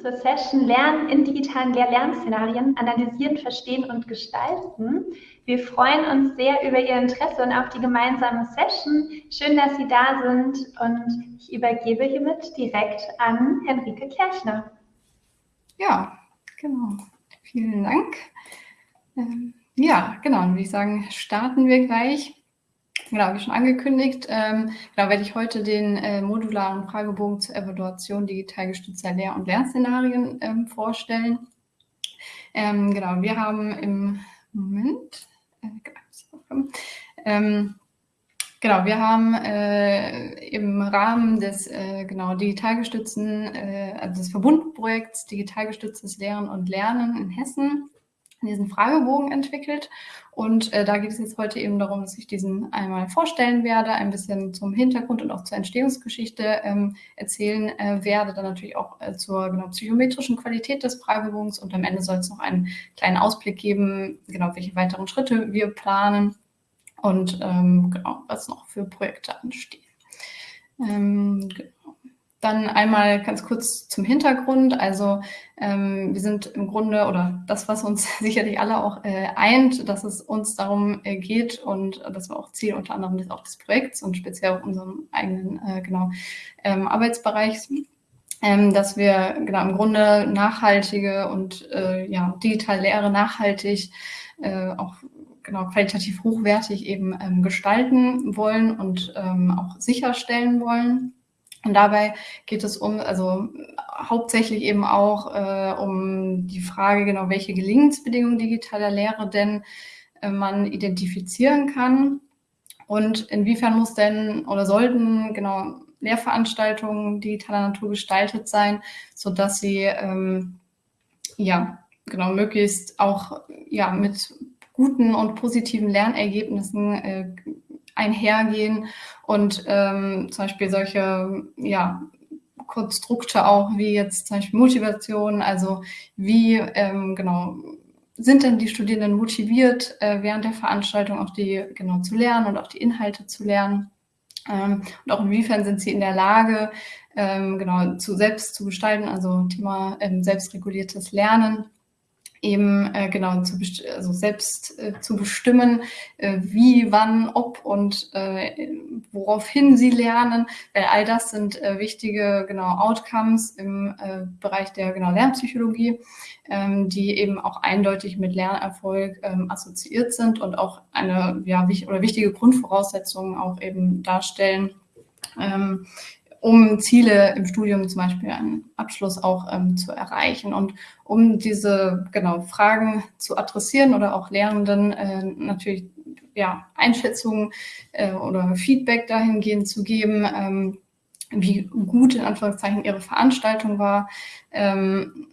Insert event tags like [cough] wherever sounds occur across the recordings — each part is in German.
zur Session Lernen in digitalen Lehr-Lernszenarien analysieren, verstehen und gestalten. Wir freuen uns sehr über Ihr Interesse und auf die gemeinsame Session. Schön, dass Sie da sind und ich übergebe hiermit direkt an Henrike Kerchner. Ja, genau. Vielen Dank. Ähm, ja, genau, dann würde ich sagen, starten wir gleich. Genau, wie schon angekündigt, ähm, genau, werde ich heute den äh, modularen Fragebogen zur Evaluation digital gestützter Lehr- und Lernszenarien ähm, vorstellen. Ähm, genau, wir haben im Moment, äh, ähm, genau, wir haben äh, im Rahmen des äh, genau digital gestützten, äh, also des Verbundprojekts digital gestütztes Lehren und Lernen in Hessen diesen Fragebogen entwickelt. Und äh, da geht es jetzt heute eben darum, dass ich diesen einmal vorstellen werde, ein bisschen zum Hintergrund und auch zur Entstehungsgeschichte ähm, erzählen äh, werde, dann natürlich auch äh, zur genau, psychometrischen Qualität des Fragebogens und am Ende soll es noch einen kleinen Ausblick geben, genau welche weiteren Schritte wir planen und ähm, genau, was noch für Projekte anstehen. Ähm, genau. Dann einmal ganz kurz zum Hintergrund. Also ähm, wir sind im Grunde, oder das, was uns [laughs] sicherlich alle auch äh, eint, dass es uns darum äh, geht und das war auch Ziel unter anderem des, auch des Projekts und speziell auch unserem eigenen äh, genau, ähm, Arbeitsbereichs, ähm, dass wir genau im Grunde nachhaltige und äh, ja, digital Lehre nachhaltig äh, auch genau qualitativ hochwertig eben ähm, gestalten wollen und ähm, auch sicherstellen wollen. Und dabei geht es um, also hauptsächlich eben auch äh, um die Frage, genau, welche Gelingensbedingungen digitaler Lehre denn äh, man identifizieren kann und inwiefern muss denn oder sollten genau Lehrveranstaltungen digitaler Natur gestaltet sein, so dass sie ähm, ja genau möglichst auch ja mit guten und positiven Lernergebnissen äh, einhergehen und ähm, zum Beispiel solche ja, Konstrukte auch wie jetzt zum Beispiel Motivation, also wie ähm, genau sind denn die Studierenden motiviert, äh, während der Veranstaltung auch die genau zu lernen und auch die Inhalte zu lernen. Ähm, und auch inwiefern sind sie in der Lage, ähm, genau zu selbst zu gestalten, also Thema ähm, selbstreguliertes Lernen eben äh, genau zu also selbst äh, zu bestimmen, äh, wie, wann, ob und äh, woraufhin sie lernen, weil all das sind äh, wichtige genau Outcomes im äh, Bereich der genau Lernpsychologie, ähm, die eben auch eindeutig mit Lernerfolg ähm, assoziiert sind und auch eine ja wich oder wichtige Grundvoraussetzungen auch eben darstellen. Um Ziele im Studium zum Beispiel einen Abschluss auch ähm, zu erreichen. Und um diese genau Fragen zu adressieren oder auch Lehrenden äh, natürlich ja, Einschätzungen äh, oder Feedback dahingehend zu geben, ähm, wie gut in Anführungszeichen ihre Veranstaltung war ähm,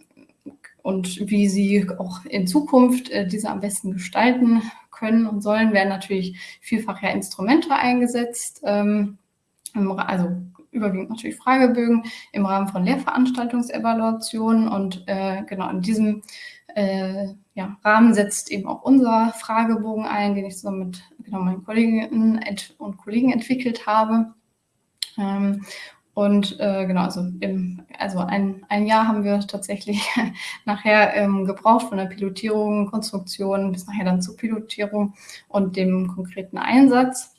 und wie sie auch in Zukunft äh, diese am besten gestalten können und sollen, werden natürlich vielfach ja Instrumente eingesetzt. Ähm, also überwiegend natürlich Fragebögen im Rahmen von Lehrveranstaltungsevaluationen und äh, genau in diesem äh, ja, Rahmen setzt eben auch unser Fragebogen ein, den ich zusammen mit genau, meinen Kolleginnen und Kollegen entwickelt habe. Ähm, und äh, genau, also, im, also ein, ein Jahr haben wir tatsächlich [laughs] nachher ähm, gebraucht von der Pilotierung, Konstruktion bis nachher dann zur Pilotierung und dem konkreten Einsatz.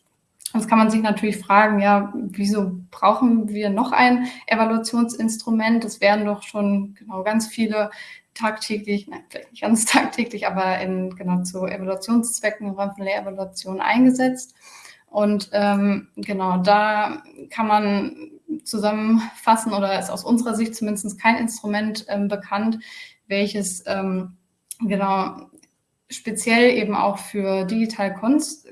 Jetzt kann man sich natürlich fragen, ja, wieso brauchen wir noch ein Evaluationsinstrument? Es werden doch schon genau ganz viele tagtäglich, nein, vielleicht nicht ganz [laughs] tagtäglich, aber in, genau zu Evaluationszwecken im Rahmen von Lehrevaluation eingesetzt. Und ähm, genau, da kann man zusammenfassen oder ist aus unserer Sicht zumindest kein Instrument ähm, bekannt, welches ähm, genau speziell eben auch für digital Konst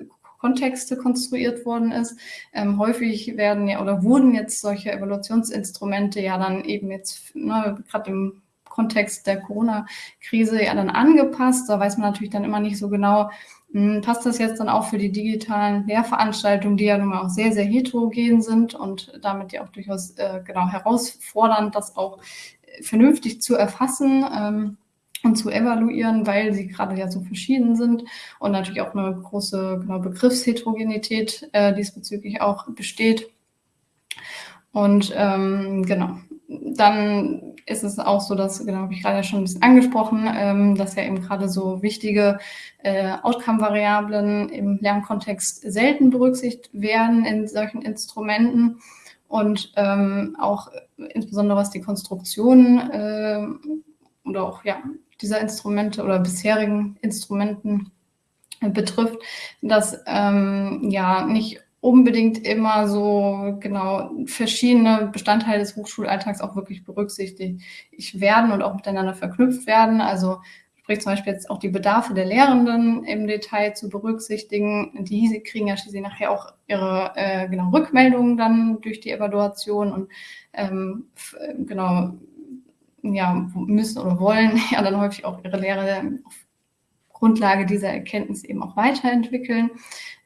Kontexte konstruiert worden ist. Ähm, häufig werden ja oder wurden jetzt solche Evaluationsinstrumente ja dann eben jetzt ne, gerade im Kontext der Corona-Krise ja dann angepasst. Da weiß man natürlich dann immer nicht so genau, hm, passt das jetzt dann auch für die digitalen Lehrveranstaltungen, die ja nun mal auch sehr, sehr heterogen sind und damit ja auch durchaus äh, genau herausfordernd, das auch vernünftig zu erfassen. Ähm, und zu evaluieren, weil sie gerade ja so verschieden sind und natürlich auch eine große genau, Begriffsheterogenität äh, diesbezüglich auch besteht. Und ähm, genau, dann ist es auch so, dass, genau, habe ich gerade schon ein bisschen angesprochen, ähm, dass ja eben gerade so wichtige äh, Outcome-Variablen im Lernkontext selten berücksichtigt werden in solchen Instrumenten und ähm, auch insbesondere was die Konstruktion äh, oder auch ja, dieser Instrumente oder bisherigen Instrumenten betrifft, dass ähm, ja nicht unbedingt immer so genau verschiedene Bestandteile des Hochschulalltags auch wirklich berücksichtigt werden und auch miteinander verknüpft werden. Also sprich zum Beispiel jetzt auch die Bedarfe der Lehrenden im Detail zu berücksichtigen. Die kriegen ja schließlich nachher auch ihre äh, genau Rückmeldungen dann durch die Evaluation und ähm, genau ja müssen oder wollen [laughs] ja dann häufig auch ihre Lehre auf Grundlage dieser Erkenntnis eben auch weiterentwickeln.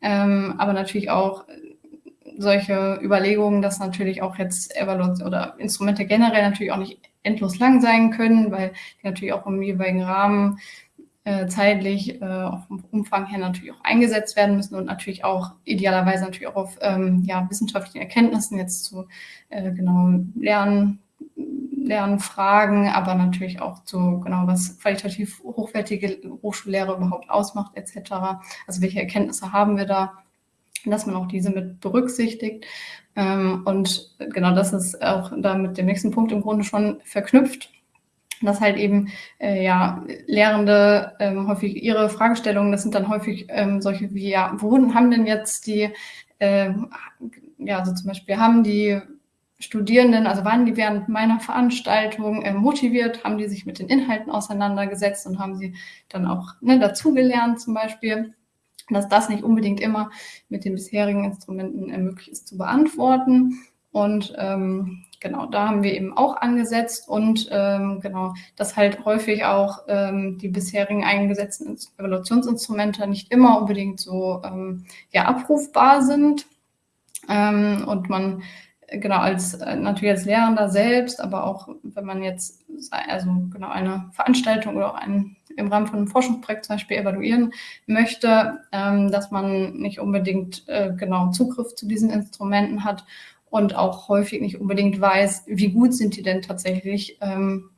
Ähm, aber natürlich auch solche Überlegungen, dass natürlich auch jetzt Evaluation oder Instrumente generell natürlich auch nicht endlos lang sein können, weil die natürlich auch im jeweiligen Rahmen äh, zeitlich äh, vom Umfang her natürlich auch eingesetzt werden müssen und natürlich auch idealerweise natürlich auch auf ähm, ja, wissenschaftlichen Erkenntnissen jetzt zu äh, genau Lernen Lernfragen, aber natürlich auch zu, genau, was qualitativ hochwertige Hochschullehre überhaupt ausmacht, etc. Also welche Erkenntnisse haben wir da, dass man auch diese mit berücksichtigt. Ähm, und genau das ist auch da mit dem nächsten Punkt im Grunde schon verknüpft, dass halt eben äh, ja Lehrende ähm, häufig ihre Fragestellungen, das sind dann häufig ähm, solche wie ja, wo haben denn jetzt die äh, ja, also zum Beispiel haben die Studierenden, also waren die während meiner Veranstaltung äh, motiviert, haben die sich mit den Inhalten auseinandergesetzt und haben sie dann auch ne, dazugelernt zum Beispiel, dass das nicht unbedingt immer mit den bisherigen Instrumenten äh, möglich ist zu beantworten. Und ähm, genau, da haben wir eben auch angesetzt und ähm, genau, dass halt häufig auch ähm, die bisherigen eingesetzten Evaluationsinstrumente nicht immer unbedingt so ähm, ja, abrufbar sind. Ähm, und man genau als äh, natürlich als Lehrender selbst, aber auch wenn man jetzt also genau eine Veranstaltung oder auch ein, im Rahmen von einem Forschungsprojekt zum Beispiel evaluieren möchte, ähm, dass man nicht unbedingt äh, genau Zugriff zu diesen Instrumenten hat und auch häufig nicht unbedingt weiß, wie gut sind die denn tatsächlich ähm,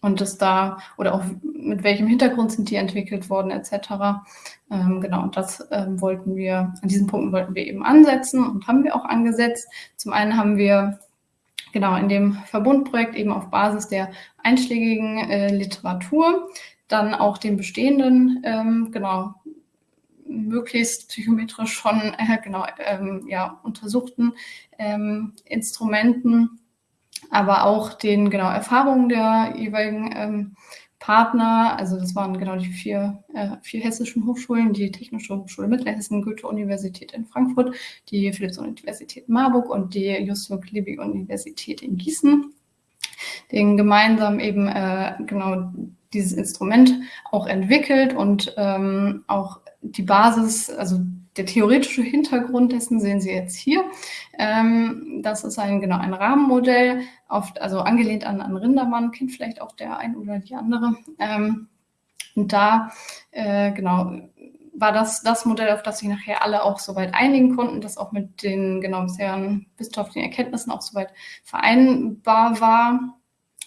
und das da oder auch mit welchem Hintergrund sind die entwickelt worden etc. Ähm, genau, und das ähm, wollten wir, an diesen Punkten wollten wir eben ansetzen und haben wir auch angesetzt. Zum einen haben wir genau in dem Verbundprojekt eben auf Basis der einschlägigen äh, Literatur dann auch den bestehenden, ähm, genau, möglichst psychometrisch schon äh, genau ähm, ja, untersuchten ähm, Instrumenten aber auch den genau Erfahrungen der jeweiligen ähm, Partner, also das waren genau die vier, äh, vier hessischen Hochschulen, die Technische Hochschule Mittelhessen, Goethe-Universität in Frankfurt, die Philipps-Universität Marburg und die Justus-Liebig-Universität in Gießen, den gemeinsam eben äh, genau dieses Instrument auch entwickelt und ähm, auch die Basis, also der theoretische Hintergrund dessen sehen Sie jetzt hier. Ähm, das ist ein, genau, ein Rahmenmodell, oft, also angelehnt an, an Rindermann, kennt vielleicht auch der ein oder die andere. Ähm, und da, äh, genau, war das das Modell, auf das sich nachher alle auch soweit einigen konnten, das auch mit den genau bisherigen wissenschaftlichen Erkenntnissen auch soweit vereinbar war.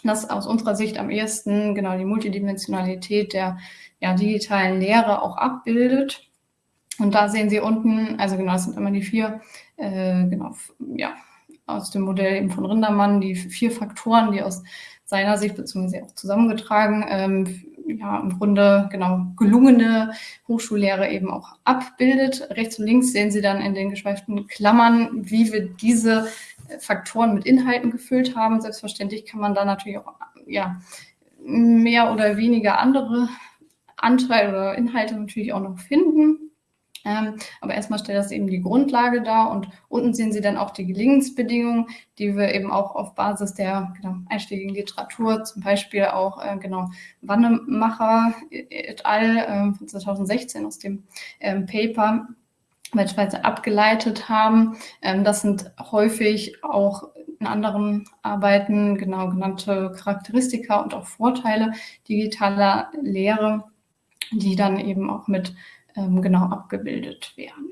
Das aus unserer Sicht am ehesten genau die Multidimensionalität der ja, digitalen Lehre auch abbildet. Und da sehen Sie unten, also genau, das sind immer die vier, äh, genau, ja, aus dem Modell eben von Rindermann, die vier Faktoren, die aus seiner Sicht, beziehungsweise auch zusammengetragen, ähm, ja, im Grunde genau gelungene Hochschullehre eben auch abbildet. Rechts und links sehen Sie dann in den geschweiften Klammern, wie wir diese Faktoren mit Inhalten gefüllt haben. Selbstverständlich kann man da natürlich auch ja, mehr oder weniger andere Anteile oder Inhalte natürlich auch noch finden. Ähm, aber erstmal stellt das eben die Grundlage dar und unten sehen Sie dann auch die Gelingensbedingungen, die wir eben auch auf Basis der genau, einschlägigen Literatur, zum Beispiel auch äh, genau Wannemacher et al. Äh, von 2016 aus dem ähm, Paper beispielsweise abgeleitet haben. Ähm, das sind häufig auch in anderen Arbeiten genau genannte Charakteristika und auch Vorteile digitaler Lehre, die dann eben auch mit ähm, genau abgebildet werden.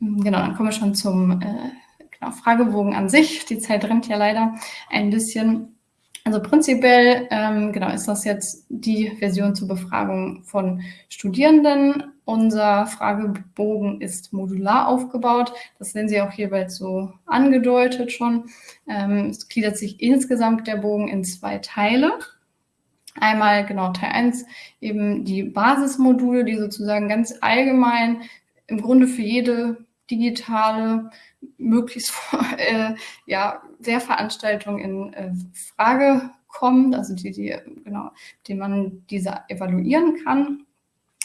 Genau, dann kommen wir schon zum äh, genau, Fragebogen an sich. Die Zeit rennt ja leider ein bisschen. Also prinzipiell ähm, genau ist das jetzt die Version zur Befragung von Studierenden. Unser Fragebogen ist modular aufgebaut. Das sehen Sie auch hierbei so angedeutet schon. Ähm, es gliedert sich insgesamt der Bogen in zwei Teile. Einmal genau Teil 1 eben die Basismodule, die sozusagen ganz allgemein im Grunde für jede digitale, möglichst [laughs] äh, ja, Lehrveranstaltung in äh, Frage kommt, also die, die, genau, die man diese evaluieren kann.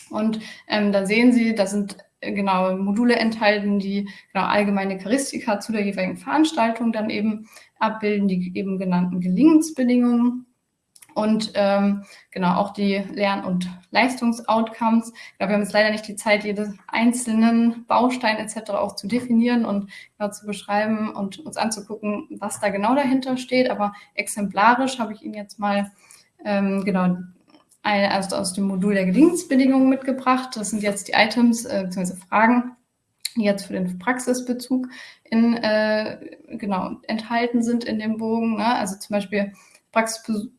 Und ähm, da sehen Sie, da sind äh, genau Module enthalten, die genau allgemeine Charakteristika zu der jeweiligen Veranstaltung dann eben abbilden, die eben genannten Gelingensbedingungen und ähm, genau auch die Lern- und Leistungsoutcomes. Ja, wir haben jetzt leider nicht die Zeit, jeden einzelnen Baustein etc. auch zu definieren und genau zu beschreiben und uns anzugucken, was da genau dahinter steht. Aber exemplarisch habe ich Ihnen jetzt mal ähm, genau eine, also aus dem Modul der Gelingensbedingungen mitgebracht. Das sind jetzt die Items äh, bzw. Fragen, die jetzt für den Praxisbezug in, äh, genau enthalten sind in dem Bogen. Ne? Also zum Beispiel Praxisbezug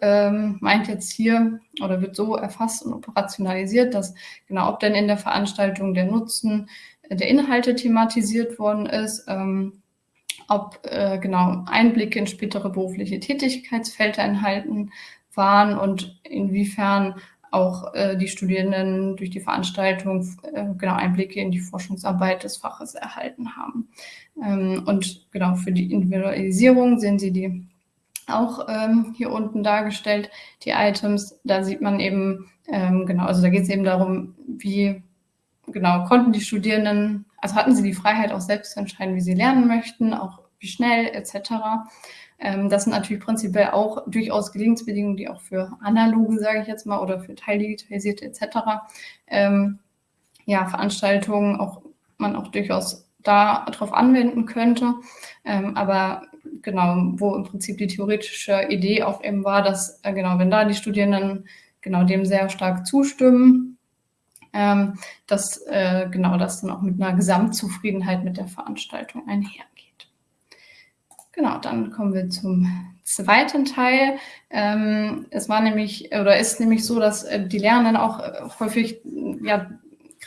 ähm, meint jetzt hier oder wird so erfasst und operationalisiert, dass genau ob denn in der Veranstaltung der Nutzen der Inhalte thematisiert worden ist, ähm, ob äh, genau Einblicke in spätere berufliche Tätigkeitsfelder enthalten waren und inwiefern auch äh, die Studierenden durch die Veranstaltung äh, genau Einblicke in die Forschungsarbeit des Faches erhalten haben. Ähm, und genau für die Individualisierung sehen Sie die auch ähm, hier unten dargestellt, die Items. Da sieht man eben, ähm, genau, also da geht es eben darum, wie genau konnten die Studierenden, also hatten sie die Freiheit auch selbst zu entscheiden, wie sie lernen möchten, auch wie schnell etc. Ähm, das sind natürlich prinzipiell auch durchaus Gelingensbedingungen, die auch für analoge, sage ich jetzt mal, oder für teildigitalisierte etc. Ähm, ja, Veranstaltungen auch man auch durchaus darauf anwenden könnte. Ähm, aber genau, wo im Prinzip die theoretische Idee auch eben war, dass, äh, genau, wenn da die Studierenden genau dem sehr stark zustimmen, ähm, dass äh, genau das dann auch mit einer Gesamtzufriedenheit mit der Veranstaltung einhergeht. Genau, dann kommen wir zum zweiten Teil. Ähm, es war nämlich oder ist nämlich so, dass äh, die Lernenden auch äh, häufig ja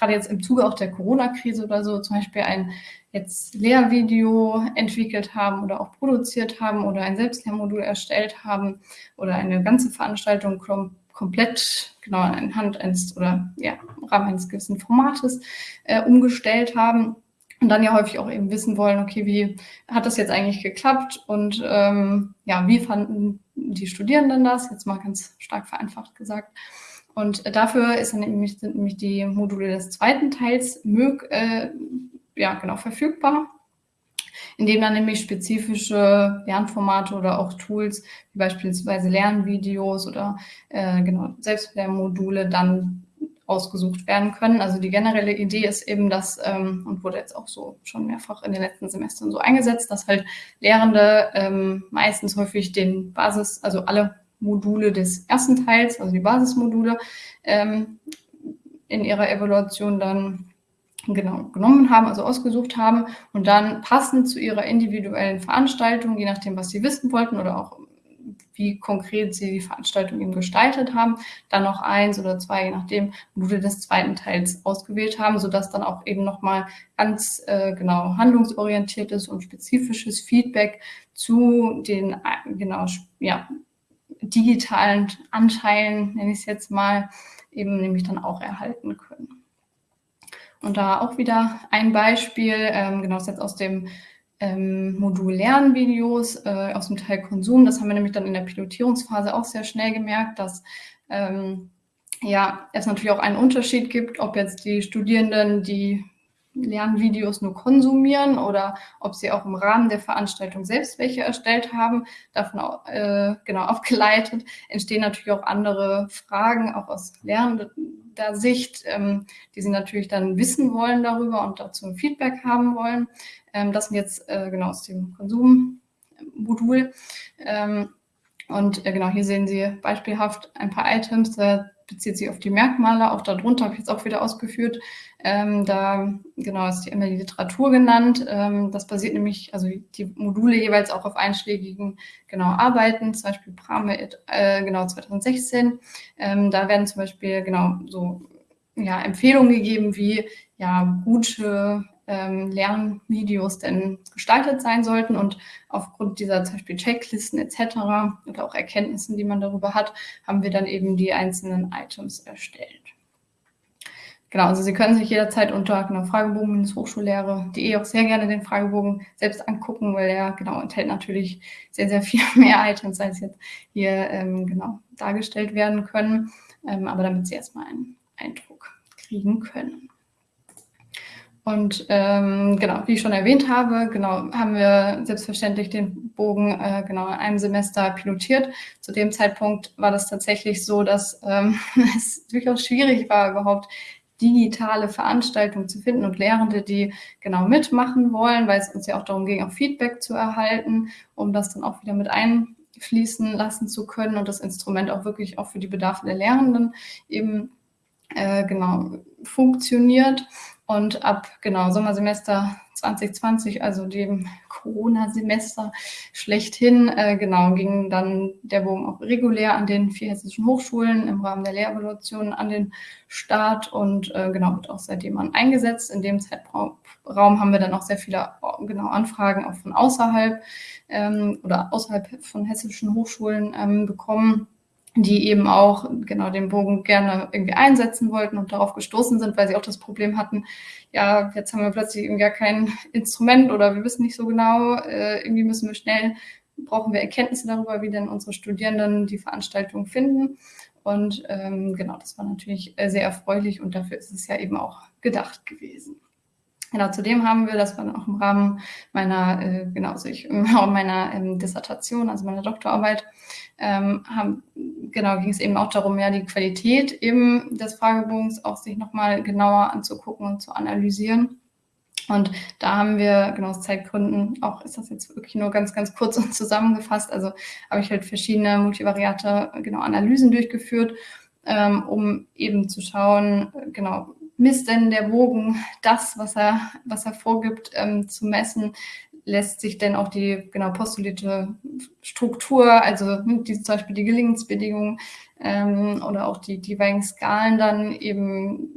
gerade jetzt im Zuge auch der Corona-Krise oder so zum Beispiel ein jetzt Lehrvideo entwickelt haben oder auch produziert haben oder ein Selbstlehrmodul erstellt haben oder eine ganze Veranstaltung kom komplett genau anhand eines oder ja, im Rahmen eines gewissen Formates äh, umgestellt haben und dann ja häufig auch eben wissen wollen, okay, wie hat das jetzt eigentlich geklappt und ähm, ja, wie fanden die Studierenden das, jetzt mal ganz stark vereinfacht gesagt. Und dafür ist dann nämlich, sind nämlich die Module des zweiten Teils mög, äh, ja, genau, verfügbar, indem dann nämlich spezifische Lernformate oder auch Tools, wie beispielsweise Lernvideos oder äh, genau, Selbstlernmodule dann ausgesucht werden können. Also die generelle Idee ist eben, dass, ähm, und wurde jetzt auch so schon mehrfach in den letzten Semestern so eingesetzt, dass halt Lehrende ähm, meistens häufig den Basis, also alle Module des ersten Teils, also die Basismodule, ähm, in ihrer Evaluation dann genau genommen haben, also ausgesucht haben und dann passend zu ihrer individuellen Veranstaltung, je nachdem, was sie wissen wollten oder auch wie konkret sie die Veranstaltung eben gestaltet haben, dann noch eins oder zwei, je nachdem, Module des zweiten Teils ausgewählt haben, sodass dann auch eben nochmal ganz äh, genau handlungsorientiertes und spezifisches Feedback zu den äh, genau ja, digitalen Anteilen, nenne ich es jetzt mal, eben nämlich dann auch erhalten können. Und da auch wieder ein Beispiel, ähm, genau, das jetzt aus dem ähm, Modul Lernvideos, äh, aus dem Teil Konsum. Das haben wir nämlich dann in der Pilotierungsphase auch sehr schnell gemerkt, dass ähm, ja, es natürlich auch einen Unterschied gibt, ob jetzt die Studierenden die Lernvideos nur konsumieren oder ob sie auch im Rahmen der Veranstaltung selbst welche erstellt haben. Davon äh, genau [laughs] abgeleitet entstehen natürlich auch andere Fragen, auch aus lernender Sicht, ähm, die sie natürlich dann wissen wollen darüber und dazu ein Feedback haben wollen. Ähm, das sind jetzt äh, genau aus dem Konsummodul. Ähm, und äh, genau hier sehen Sie beispielhaft ein paar Items. Da bezieht sich auf die Merkmale. Auch darunter habe ich jetzt auch wieder ausgeführt. Ähm, da genau ist die, immer die Literatur genannt. Ähm, das basiert nämlich, also die Module jeweils auch auf einschlägigen genau Arbeiten, zum Beispiel Prame äh, genau 2016. Ähm, da werden zum Beispiel genau so ja, Empfehlungen gegeben, wie ja gute ähm, Lernvideos denn gestaltet sein sollten. Und aufgrund dieser zum Beispiel Checklisten etc. oder auch Erkenntnissen, die man darüber hat, haben wir dann eben die einzelnen Items erstellt. Genau, also Sie können sich jederzeit unter genau, Fragebogen-Hochschullehre.de auch sehr gerne den Fragebogen selbst angucken, weil er genau enthält natürlich sehr, sehr viel [laughs] mehr Items, als jetzt hier ähm, genau dargestellt werden können. Ähm, aber damit Sie erstmal einen Eindruck kriegen können. Und ähm, genau, wie ich schon erwähnt habe, genau, haben wir selbstverständlich den Bogen äh, genau in einem Semester pilotiert. Zu dem Zeitpunkt war das tatsächlich so, dass ähm, [laughs] es durchaus schwierig war, überhaupt digitale Veranstaltungen zu finden und Lehrende, die genau mitmachen wollen, weil es uns ja auch darum ging, auch Feedback zu erhalten, um das dann auch wieder mit einfließen lassen zu können und das Instrument auch wirklich auch für die Bedarfe der Lehrenden eben äh, genau funktioniert. Und ab genau Sommersemester 2020, also dem Corona-Semester schlechthin, äh, genau, ging dann der Bogen auch regulär an den vier hessischen Hochschulen im Rahmen der Lehrevaluation an den Start und äh, genau wird auch seitdem an eingesetzt. In dem Zeitraum haben wir dann auch sehr viele genau Anfragen auch von außerhalb ähm, oder außerhalb von hessischen Hochschulen ähm, bekommen die eben auch genau den Bogen gerne irgendwie einsetzen wollten und darauf gestoßen sind, weil sie auch das Problem hatten, ja, jetzt haben wir plötzlich irgendwie gar kein Instrument oder wir wissen nicht so genau, äh, irgendwie müssen wir schnell, brauchen wir Erkenntnisse darüber, wie denn unsere Studierenden die Veranstaltung finden. Und ähm, genau, das war natürlich äh, sehr erfreulich und dafür ist es ja eben auch gedacht gewesen. Genau, zudem haben wir, das war dann auch im Rahmen meiner, äh, genau, also ich, [laughs] meiner ähm, Dissertation, also meiner Doktorarbeit, ähm, haben, genau, ging es eben auch darum, ja, die Qualität eben des Fragebogens auch sich nochmal genauer anzugucken und zu analysieren. Und da haben wir, genau aus Zeitgründen, auch ist das jetzt wirklich nur ganz, ganz kurz und zusammengefasst, also habe ich halt verschiedene multivariate, genau, Analysen durchgeführt, ähm, um eben zu schauen, genau, misst denn der Bogen das, was er, was er vorgibt ähm, zu messen? Lässt sich denn auch die genau postulierte Struktur, also hm, die, zum Beispiel die Gelingensbedingungen ähm, oder auch die, die jeweiligen Skalen dann eben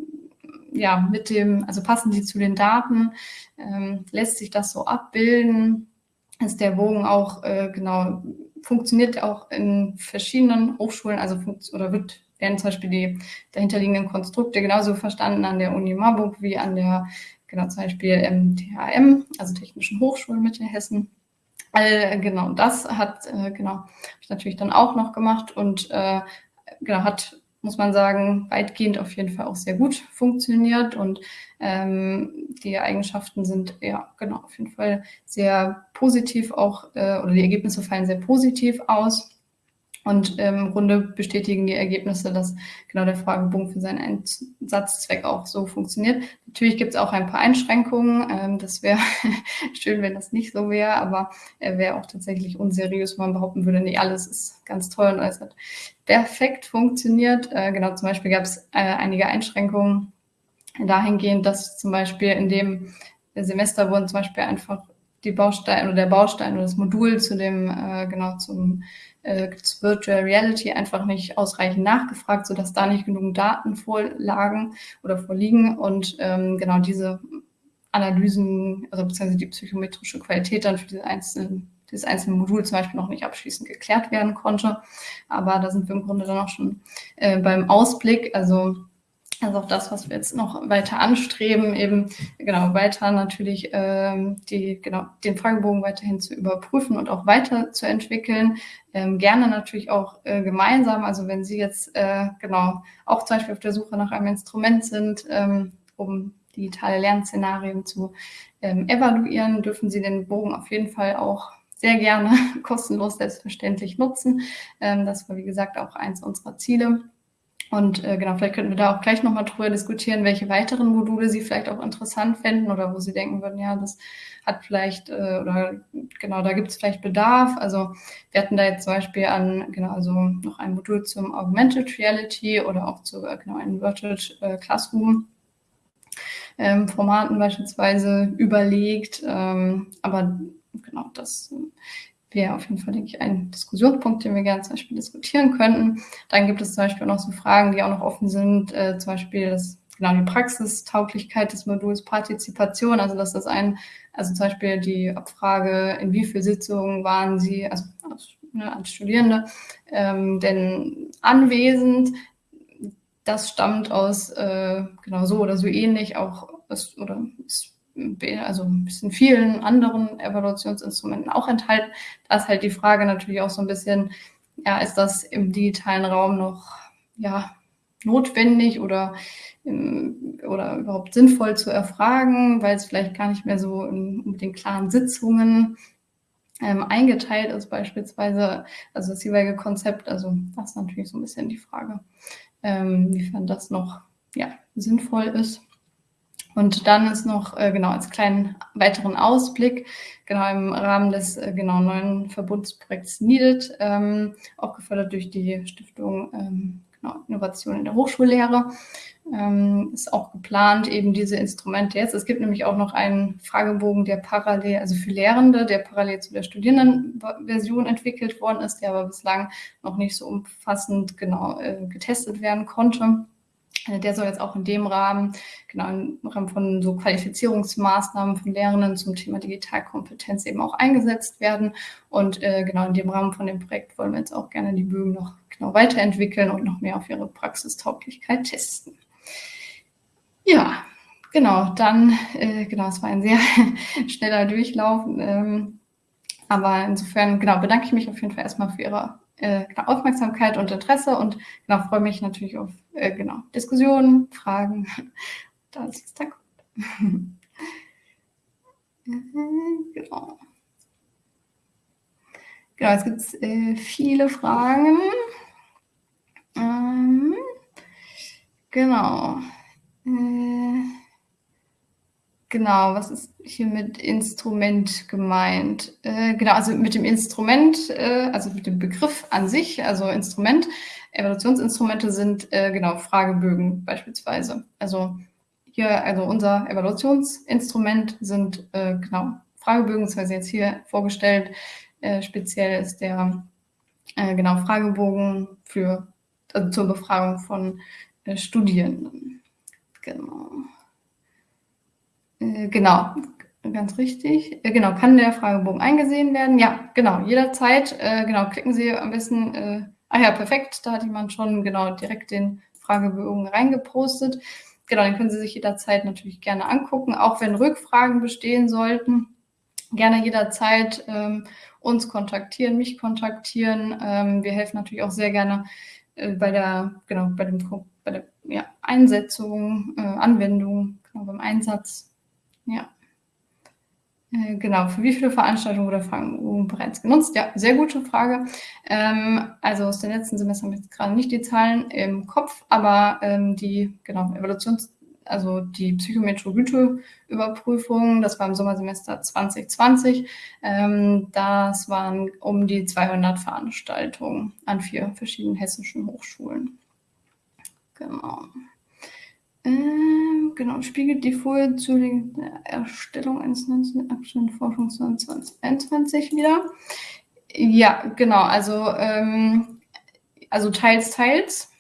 ja mit dem, also passen die zu den Daten, ähm, lässt sich das so abbilden? Ist der Bogen auch äh, genau funktioniert auch in verschiedenen Hochschulen, also oder wird werden zum Beispiel die dahinterliegenden Konstrukte genauso verstanden an der Uni Marburg wie an der, genau zum Beispiel im THM, also Technischen Hochschulen Mittelhessen. Äh, genau, das hat, äh, genau, habe ich natürlich dann auch noch gemacht und äh, genau, hat, muss man sagen, weitgehend auf jeden Fall auch sehr gut funktioniert und ähm, die Eigenschaften sind ja genau auf jeden Fall sehr positiv auch äh, oder die Ergebnisse fallen sehr positiv aus. Und ähm, im Grunde bestätigen die Ergebnisse, dass genau der Fragebogen für seinen Einsatzzweck auch so funktioniert. Natürlich gibt es auch ein paar Einschränkungen. Ähm, das wäre [laughs] schön, wenn das nicht so wäre, aber er wäre auch tatsächlich unseriös, wenn man behaupten würde, nee, alles ist ganz toll und alles hat perfekt funktioniert. Äh, genau, zum Beispiel gab es äh, einige Einschränkungen dahingehend, dass zum Beispiel in dem Semester wurden zum Beispiel einfach die Bausteine oder der Baustein oder das Modul zu dem, äh, genau zum äh, Virtual Reality einfach nicht ausreichend nachgefragt, sodass da nicht genug Daten vorlagen oder vorliegen. Und ähm, genau diese Analysen, also beziehungsweise die psychometrische Qualität dann für diese einzelnen dieses einzelne Modul zum Beispiel noch nicht abschließend geklärt werden konnte. Aber da sind wir im Grunde dann auch schon äh, beim Ausblick. Also also auch das, was wir jetzt noch weiter anstreben, eben genau weiter natürlich ähm, die, genau, den Fragebogen weiterhin zu überprüfen und auch weiterzuentwickeln. Ähm, gerne natürlich auch äh, gemeinsam. Also wenn Sie jetzt äh, genau auch zum Beispiel auf der Suche nach einem Instrument sind, ähm, um digitale Lernszenarien zu ähm, evaluieren, dürfen Sie den Bogen auf jeden Fall auch sehr gerne [laughs] kostenlos selbstverständlich nutzen. Ähm, das war, wie gesagt, auch eins unserer Ziele. Und äh, genau, vielleicht könnten wir da auch gleich nochmal drüber diskutieren, welche weiteren Module Sie vielleicht auch interessant fänden oder wo Sie denken würden, ja, das hat vielleicht, äh, oder genau, da gibt es vielleicht Bedarf. Also wir hatten da jetzt zum Beispiel an, genau, also noch ein Modul zum Augmented Reality oder auch zu, äh, genau, Inverted äh, Classroom. Ähm, Formaten beispielsweise überlegt, ähm, aber genau, das wäre auf jeden Fall, denke ich, ein Diskussionspunkt, den wir gerne zum Beispiel diskutieren könnten. Dann gibt es zum Beispiel noch so Fragen, die auch noch offen sind, äh, zum Beispiel das, genau die Praxistauglichkeit des Moduls Partizipation, also dass das ein, also zum Beispiel die Abfrage, in wie viele Sitzungen waren Sie, also ne, als Studierende, ähm, denn anwesend, das stammt aus äh, genau so oder so ähnlich auch aus, oder ist also ein bisschen vielen anderen Evaluationsinstrumenten auch enthalten. Da ist halt die Frage natürlich auch so ein bisschen, ja, ist das im digitalen Raum noch ja, notwendig oder, oder überhaupt sinnvoll zu erfragen, weil es vielleicht gar nicht mehr so in, mit den klaren Sitzungen ähm, eingeteilt ist, beispielsweise, also das jeweilige Konzept. Also das ist natürlich so ein bisschen die Frage, ähm, inwiefern das noch ja, sinnvoll ist. Und dann ist noch, äh, genau, als kleinen weiteren Ausblick, genau im Rahmen des äh, genau neuen Verbundsprojekts Needed, ähm, auch gefördert durch die Stiftung ähm, genau, Innovation in der Hochschullehre, ähm, ist auch geplant, eben diese Instrumente jetzt. Es gibt nämlich auch noch einen Fragebogen, der parallel, also für Lehrende, der parallel zu der Studierendenversion entwickelt worden ist, der aber bislang noch nicht so umfassend genau äh, getestet werden konnte. Der soll jetzt auch in dem Rahmen, genau im Rahmen von so Qualifizierungsmaßnahmen von Lehrenden zum Thema Digitalkompetenz eben auch eingesetzt werden. Und äh, genau in dem Rahmen von dem Projekt wollen wir jetzt auch gerne die Bögen noch genau weiterentwickeln und noch mehr auf ihre Praxistauglichkeit testen. Ja, genau, dann, äh, genau, es war ein sehr [laughs] schneller Durchlauf. Ähm, aber insofern, genau, bedanke ich mich auf jeden Fall erstmal für Ihre äh, Aufmerksamkeit und Interesse und genau, freue mich natürlich auf äh, genau, Diskussionen, Fragen. [laughs] Da ist es da kommt. [laughs] genau. Genau, jetzt gibt es äh, viele Fragen. Ähm, genau. Äh, Genau, was ist hier mit Instrument gemeint? Äh, genau, also mit dem Instrument, äh, also mit dem Begriff an sich, also Instrument, Evaluationsinstrumente sind äh, genau Fragebögen beispielsweise. Also hier, also unser Evaluationsinstrument sind äh, genau Fragebögen, das jetzt hier vorgestellt. Äh, speziell ist der äh, genau Fragebogen für also zur Befragung von Studierenden. Genau. Äh, genau, ganz richtig. Äh, genau, kann der Fragebogen eingesehen werden? Ja, genau, jederzeit. Äh, genau, klicken Sie am besten. Ah ja, perfekt, da hat jemand schon genau direkt den Fragebogen reingepostet. Genau, den können Sie sich jederzeit natürlich gerne angucken, auch wenn Rückfragen bestehen sollten. Gerne jederzeit ähm, uns kontaktieren, mich kontaktieren. Ähm, wir helfen natürlich auch sehr gerne äh, bei der, genau, bei dem bei der ja, Einsetzung, äh, Anwendung, genau, beim Einsatz ja. Äh, genau, für wie viele Veranstaltungen oder Fragen bereits genutzt? Ja, sehr gute Frage. Ähm, also aus den letzten Semestern habe ich jetzt gerade nicht die Zahlen im Kopf, aber ähm, die genau, Evaluations-, also die Psychometrie-Güte-Überprüfung, das war im Sommersemester 2020. Ähm, das waren um die 200 Veranstaltungen an vier verschiedenen hessischen Hochschulen. Genau. Ähm, genau, spiegelt die Folie zu der Erstellung eines aktuellen Forschungsplans 2021 wieder. Ja, genau, also, ähm, also teils, teils.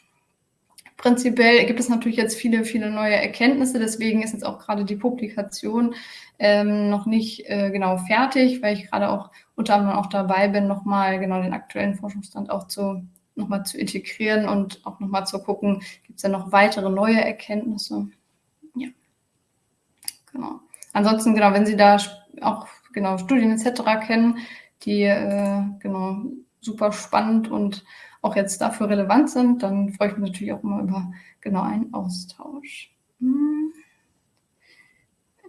Prinzipiell gibt es natürlich jetzt viele, viele neue Erkenntnisse, deswegen ist jetzt auch gerade die Publikation ähm, noch nicht äh, genau fertig, weil ich gerade auch unter anderem auch dabei bin, nochmal genau den aktuellen Forschungsstand auch zu nochmal zu integrieren und auch nochmal zu gucken, gibt es da noch weitere neue Erkenntnisse. Ja, genau. Ansonsten, genau, wenn Sie da auch genau Studien etc. kennen, die äh, genau super spannend und auch jetzt dafür relevant sind, dann freue ich mich natürlich auch immer über genau einen Austausch. Hm.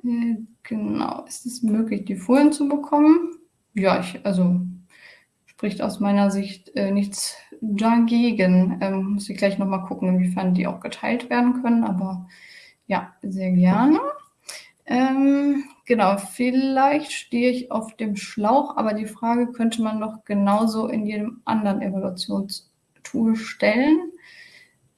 Äh, genau, ist es möglich, die Folien zu bekommen? Ja, ich, also spricht aus meiner Sicht äh, nichts dagegen. Ähm, muss ich gleich nochmal gucken, inwiefern die auch geteilt werden können, aber ja, sehr gerne. Ähm, genau, vielleicht stehe ich auf dem Schlauch, aber die Frage könnte man doch genauso in jedem anderen Evaluationstool stellen.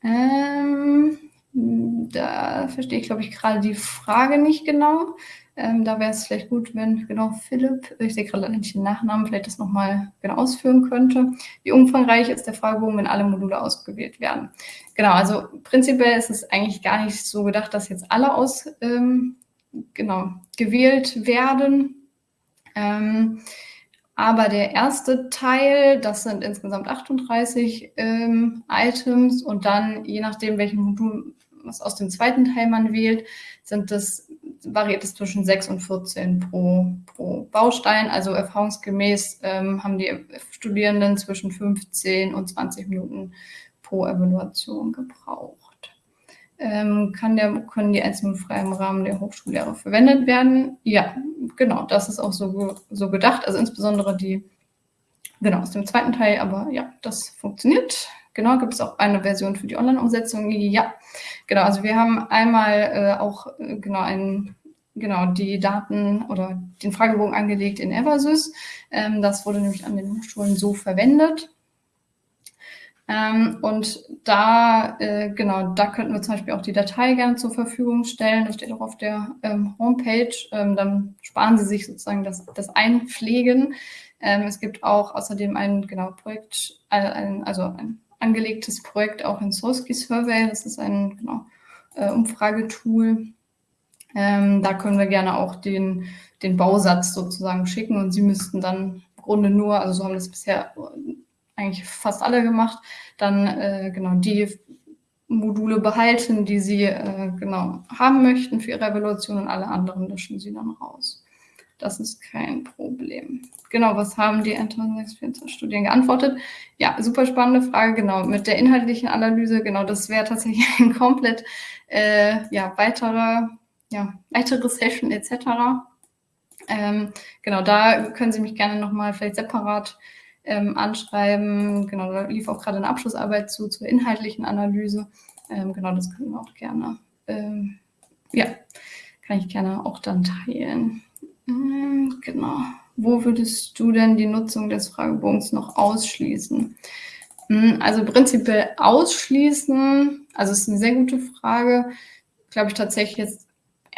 Ähm, da verstehe ich, glaube ich, gerade die Frage nicht genau. Ähm, da wäre es vielleicht gut, wenn genau Philipp, ich sehe gerade nicht den Nachnamen, vielleicht das nochmal genau ausführen könnte. Wie umfangreich ist der Fragebogen, wenn alle Module ausgewählt werden? Genau, also prinzipiell ist es eigentlich gar nicht so gedacht, dass jetzt alle aus, ähm, genau, gewählt werden. Ähm, aber der erste Teil, das sind insgesamt 38 ähm, Items und dann, je nachdem, welchen Modul was aus dem zweiten Teil man wählt, sind das, variiert es zwischen 6 und 14 pro, pro Baustein. Also erfahrungsgemäß ähm, haben die Studierenden zwischen 15 und 20 Minuten pro Evaluation gebraucht. Ähm, kann der, können die einzelnen frei im Rahmen der Hochschullehre verwendet werden? Ja, genau, das ist auch so, so gedacht. Also insbesondere die, genau, aus dem zweiten Teil, aber ja, das funktioniert. Genau, gibt es auch eine Version für die Online-Umsetzung? Ja, genau. Also wir haben einmal äh, auch äh, genau einen genau die Daten oder den Fragebogen angelegt in Eversys. Ähm, das wurde nämlich an den Hochschulen so verwendet. Ähm, und da, äh, genau, da könnten wir zum Beispiel auch die Datei gerne zur Verfügung stellen. Das steht auch auf der ähm, Homepage. Ähm, dann sparen Sie sich sozusagen das, das Einpflegen. Ähm, es gibt auch außerdem ein genau Projekt, äh, ein, also ein angelegtes Projekt auch in Soski Survey. Das ist ein genau, äh, Umfragetool. Ähm, da können wir gerne auch den, den Bausatz sozusagen schicken und Sie müssten dann im Grunde nur, also so haben das bisher eigentlich fast alle gemacht, dann äh, genau die Module behalten, die Sie äh, genau haben möchten für Ihre Evaluation und alle anderen löschen Sie dann raus. Das ist kein Problem. Genau, was haben die 1624 Studien geantwortet? Ja, super spannende Frage, genau. Mit der inhaltlichen Analyse, genau, das wäre tatsächlich [laughs] ein komplett äh, ja, weitere, ja, weitere Session etc. Ähm, genau, da können Sie mich gerne nochmal vielleicht separat ähm, anschreiben. Genau, da lief auch gerade eine Abschlussarbeit zu, zur inhaltlichen Analyse. Ähm, genau, das können wir auch gerne, ähm, ja, kann ich gerne auch dann teilen. Hm, genau. Wo würdest du denn die Nutzung des Fragebogens noch ausschließen? Hm, also prinzipiell ausschließen, also ist eine sehr gute Frage, glaube ich tatsächlich jetzt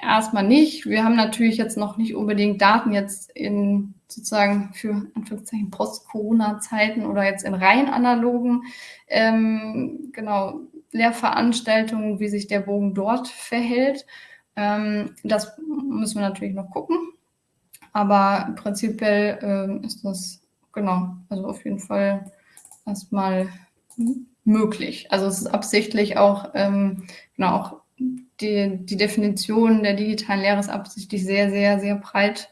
erstmal nicht. Wir haben natürlich jetzt noch nicht unbedingt Daten jetzt in sozusagen für Anführungszeichen Post-Corona-Zeiten oder jetzt in rein analogen ähm, genau Lehrveranstaltungen, wie sich der Bogen dort verhält. Ähm, das müssen wir natürlich noch gucken. Aber prinzipiell ähm, ist das, genau, also auf jeden Fall erstmal möglich. Also es ist absichtlich auch, ähm, genau, auch die, die Definition der digitalen Lehre ist absichtlich sehr, sehr, sehr breit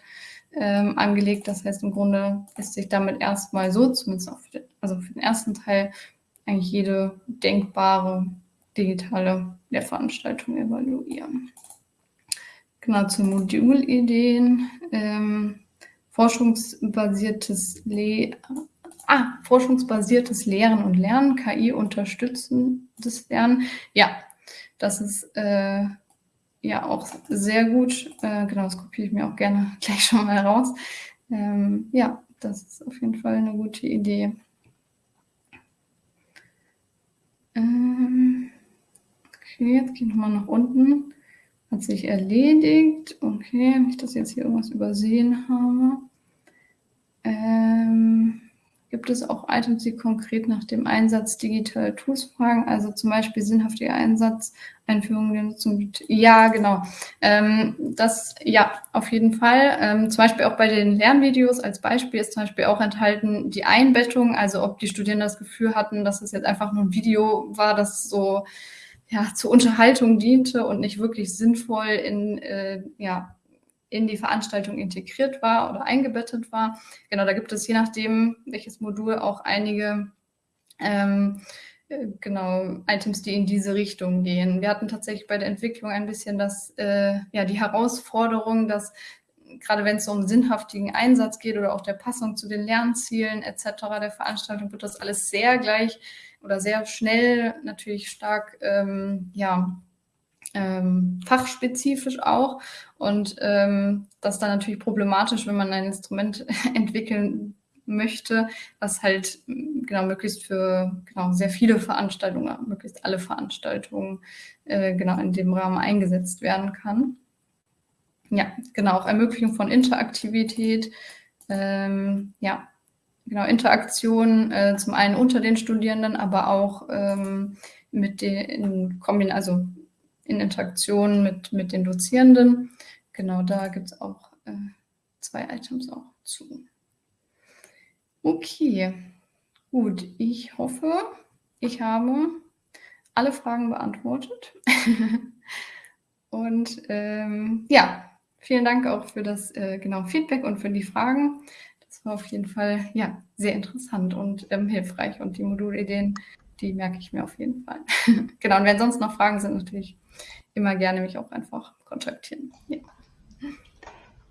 ähm, angelegt. Das heißt, im Grunde lässt sich damit erstmal so, zumindest auch für den, also für den ersten Teil, eigentlich jede denkbare digitale Lehrveranstaltung evaluieren. Genau, zu Modulideen. Ähm, forschungsbasiertes, Le ah, forschungsbasiertes Lehren und Lernen, KI unterstützendes Lernen. Ja, das ist äh, ja auch sehr gut. Äh, genau, das kopiere ich mir auch gerne [laughs] gleich schon mal raus. Ähm, ja, das ist auf jeden Fall eine gute Idee. Ähm, okay, jetzt gehe ich nochmal nach unten. Hat sich erledigt. Okay, dass ich jetzt hier irgendwas übersehen habe. Ähm, gibt es auch Items, die konkret nach dem Einsatz digitaler Tools fragen? Also zum Beispiel sinnhaftiger Einsatz, Einführung der Nutzung. Ja, genau. Ähm, das, ja, auf jeden Fall. Ähm, zum Beispiel auch bei den Lernvideos als Beispiel ist zum Beispiel auch enthalten die Einbettung, also ob die Studierenden das Gefühl hatten, dass es jetzt einfach nur ein Video war, das so ja, zur Unterhaltung diente und nicht wirklich sinnvoll in, äh, ja, in die Veranstaltung integriert war oder eingebettet war. Genau, da gibt es je nachdem, welches Modul auch einige ähm, äh, genau Items, die in diese Richtung gehen. Wir hatten tatsächlich bei der Entwicklung ein bisschen das, äh, ja, die Herausforderung, dass gerade wenn es um sinnhaftigen Einsatz geht oder auch der Passung zu den Lernzielen etc. der Veranstaltung, wird das alles sehr gleich oder sehr schnell natürlich stark ähm, ja, ähm, fachspezifisch auch. Und ähm, das ist dann natürlich problematisch, wenn man ein Instrument [laughs] entwickeln möchte, was halt genau möglichst für genau sehr viele Veranstaltungen, möglichst alle Veranstaltungen äh, genau in dem Rahmen eingesetzt werden kann. Ja, genau, auch Ermöglichung von Interaktivität, ähm, ja, genau, Interaktion äh, zum einen unter den Studierenden, aber auch ähm, mit den Kombin also in Interaktion mit, mit den Dozierenden. Genau, da gibt es auch äh, zwei Items auch zu. Okay, gut. Ich hoffe, ich habe alle Fragen beantwortet. [laughs] und ähm, ja, vielen Dank auch für das äh, genau Feedback und für die Fragen. Das war auf jeden Fall ja sehr interessant und ähm, hilfreich. Und die Modulideen, die merke ich mir auf jeden Fall. [laughs] genau, und wenn sonst noch Fragen sind, natürlich immer gerne mich auch einfach kontaktieren. Ja.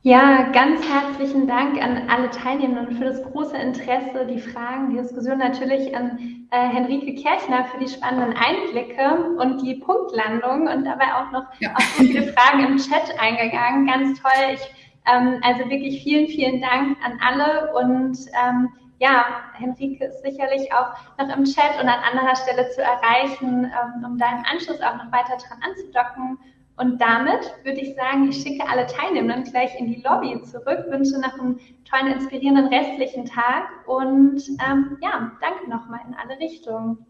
Ja, ganz herzlichen Dank an alle Teilnehmenden für das große Interesse, die Fragen, die Diskussion natürlich an äh, Henrike Kirchner für die spannenden Einblicke und die Punktlandung und dabei auch noch ja. auf so viele Fragen im Chat eingegangen. Ganz toll. Ich, ähm, also wirklich vielen, vielen Dank an alle und ähm, ja, Henrike ist sicherlich auch noch im Chat und an anderer Stelle zu erreichen, ähm, um da im Anschluss auch noch weiter dran anzudocken und damit würde ich sagen, ich schicke alle Teilnehmenden gleich in die Lobby zurück, wünsche noch einen tollen, inspirierenden restlichen Tag und ähm, ja, danke nochmal in alle Richtungen.